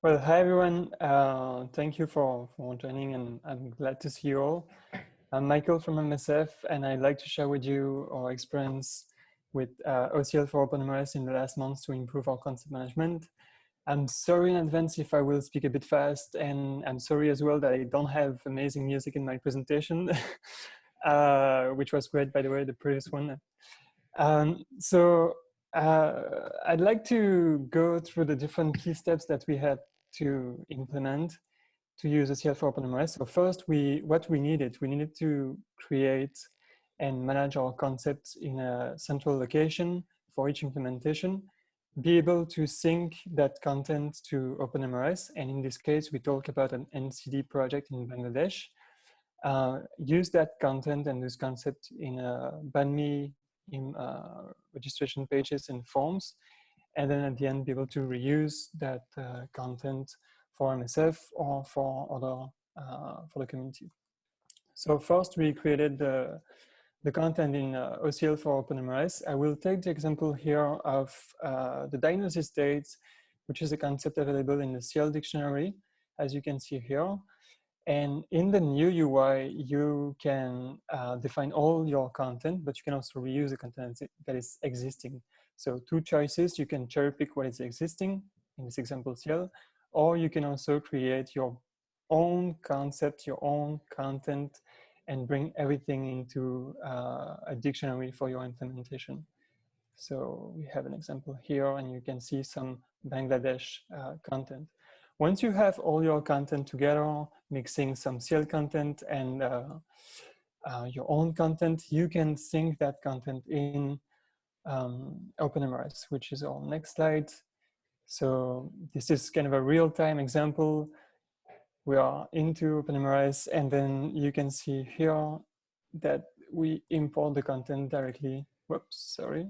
Well, hi everyone. Uh, thank you for, for joining and I'm glad to see you all. I'm Michael from MSF and I'd like to share with you our experience with uh, OCL for OpenMRS in the last months to improve our concept management. I'm sorry in advance if I will speak a bit fast and I'm sorry as well that I don't have amazing music in my presentation, uh, which was great by the way, the previous one. Um, so uh, I'd like to go through the different key steps that we had to implement to use OCL for OpenMRS. So first, we what we needed, we needed to create and manage our concepts in a central location for each implementation, be able to sync that content to OpenMRS. And in this case, we talk about an NCD project in Bangladesh. Uh, use that content and this concept in a Bahmni in uh, registration pages and forms, and then at the end be able to reuse that uh, content for MSF or for other uh, for the community. So first we created the the content in uh, OCL for OpenMRS. I will take the example here of uh, the diagnosis dates, which is a concept available in the CIEL dictionary, as you can see here. And in the new UI, you can uh, define all your content, but you can also reuse the content that is existing. So two choices, you can cherry pick what is existing, in this example CIEL, or you can also create your own concept, your own content, and bring everything into uh, a dictionary for your implementation. So we have an example here, and you can see some Bangladesh uh, content. Once you have all your content together, mixing some CIEL content and uh, uh, your own content, you can sync that content in um, OpenMRS, which is our next slide. So this is kind of a real-time example. We are into OpenMRS and then you can see here that we import the content directly, whoops, sorry,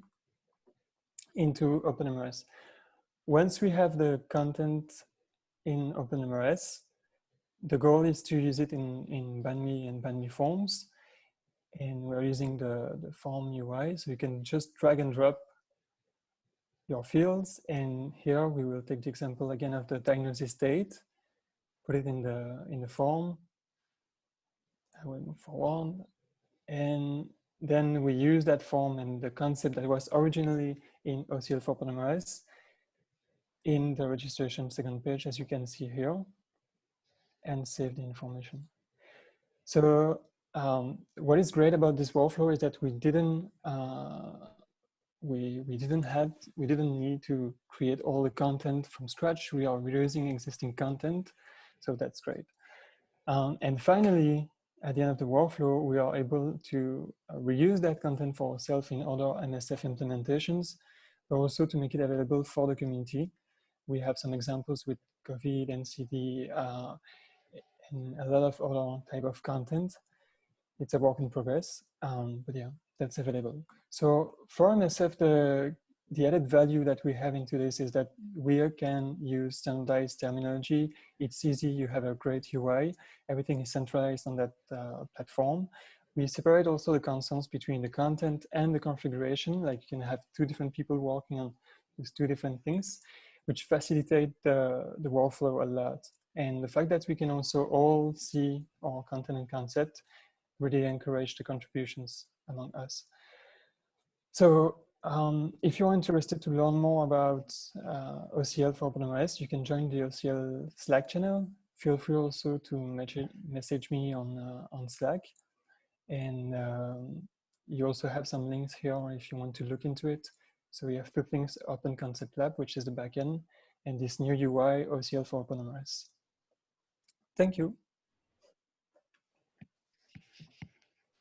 into OpenMRS. Once we have the content in OpenMRS. The goal is to use it in, in Bahmni and Bahmni forms. And we're using the, the form UI, so you can just drag and drop your fields. And here we will take the example again of the diagnosis date, put it in the, in the form. I will move forward. And then we use that form and the concept that was originally in OCL for OpenMRS in the registration second page, as you can see here, and save the information. So um, what is great about this workflow is that we didn't uh, we we didn't have we didn't need to create all the content from scratch. We are reusing existing content, so that's great. Um, and finally, at the end of the workflow, we are able to uh, reuse that content for ourselves in other MSF implementations, but also to make it available for the community we have some examples with COVID and CD uh, and a lot of other type of content. It's a work in progress, um, but yeah, that's available. So for MSF, the, the added value that we have into this is that we can use standardized terminology. It's easy, you have a great UI. Everything is centralized on that uh, platform. We separate also the concerns between the content and the configuration, like you can have two different people working on these two different things which facilitate the, the workflow a lot. And the fact that we can also all see our content and concept really encourage the contributions among us. So um, if you're interested to learn more about uh, OCL for OpenMRS, you can join the OCL Slack channel. Feel free also to message me on, uh, on Slack. And um, you also have some links here if you want to look into it. So we have two things, Open Concept Lab, which is the backend, and this new UI, OCL for OpenMRS. Thank you.